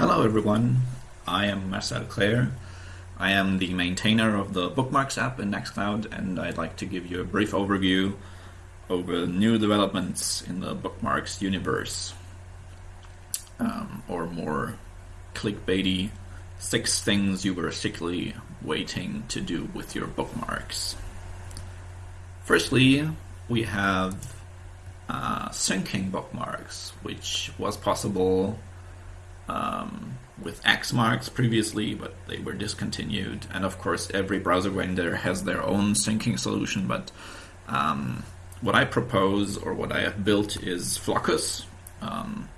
Hello everyone, I am Marcel Klehr. I am the maintainer of the Bookmarks app in Nextcloud and I'd like to give you a brief overview over new developments in the Bookmarks universe. Um, or more clickbaity, six things you were secretly waiting to do with your bookmarks. Firstly, we have uh, syncing bookmarks, which was possible um, with Xmarks previously, but they were discontinued. And of course, every browser vendor has their own syncing solution. But um, what I propose or what I have built is Floccus, um,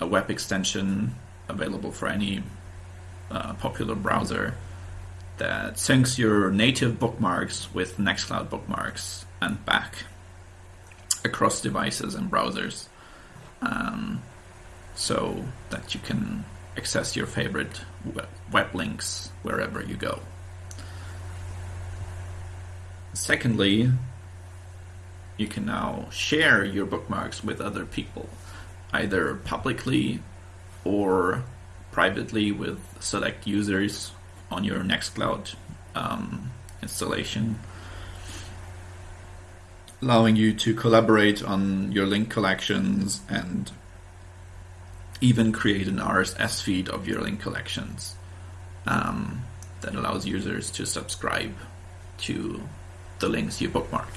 a web extension available for any uh, popular browser that syncs your native bookmarks with Nextcloud bookmarks and back across devices and browsers. Um, so that you can access your favorite web links wherever you go. Secondly, you can now share your bookmarks with other people, either publicly or privately with select users on your Nextcloud um, installation, allowing you to collaborate on your link collections and even create an RSS feed of your link collections um, that allows users to subscribe to the links you bookmark.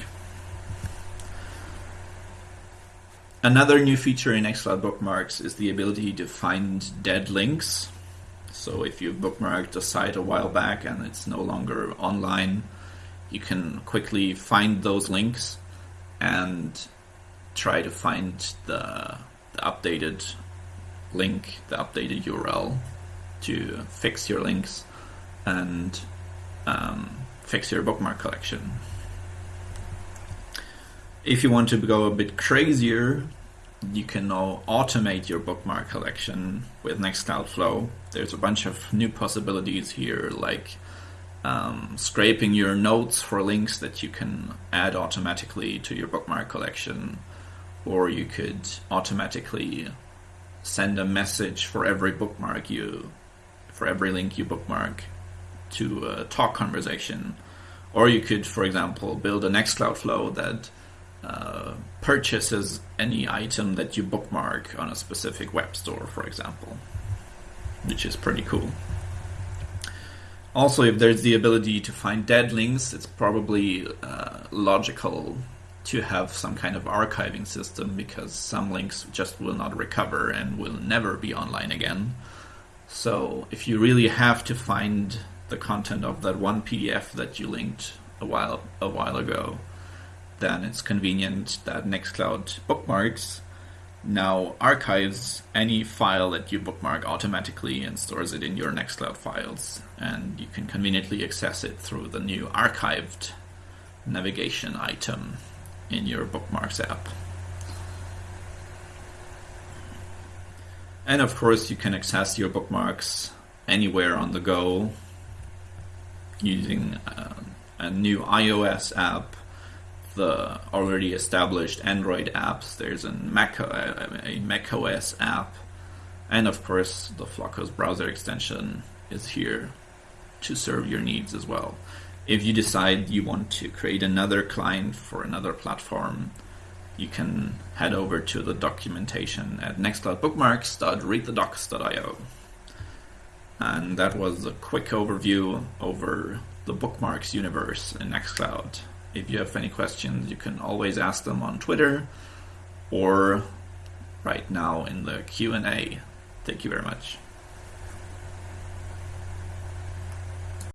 Another new feature in Nextcloud Bookmarks is the ability to find dead links. So if you bookmarked a site a while back and it's no longer online, you can quickly find those links and try to find the, the updated link, the updated URL to fix your links and um, fix your bookmark collection. If you want to go a bit crazier, you can now automate your bookmark collection with Nextcloud Flow. There's a bunch of new possibilities here, like um, scraping your notes for links that you can add automatically to your bookmark collection, or you could automatically send a message for every bookmark you, for every link you bookmark to a talk conversation. Or you could, for example, build a Nextcloud flow that uh, purchases any item that you bookmark on a specific web store, for example, which is pretty cool. Also, if there's the ability to find dead links, it's probably uh, logical to have some kind of archiving system because some links just will not recover and will never be online again. So if you really have to find the content of that one PDF that you linked a while a while ago, then it's convenient that Nextcloud Bookmarks now archives any file that you bookmark automatically and stores it in your Nextcloud files. And you can conveniently access it through the new archived navigation item in your bookmarks app. And of course, you can access your bookmarks anywhere on the go using uh, a new iOS app, the already established Android apps. There's a Mac, uh, a Mac OS app, and of course, the Floccus browser extension is here to serve your needs as well if you decide you want to create another client for another platform, you can head over to the documentation at nextcloudbookmarks.readthedocs.io. And that was a quick overview over the bookmarks universe in Nextcloud. If you have any questions, you can always ask them on Twitter or right now in the Q&A. Thank you very much.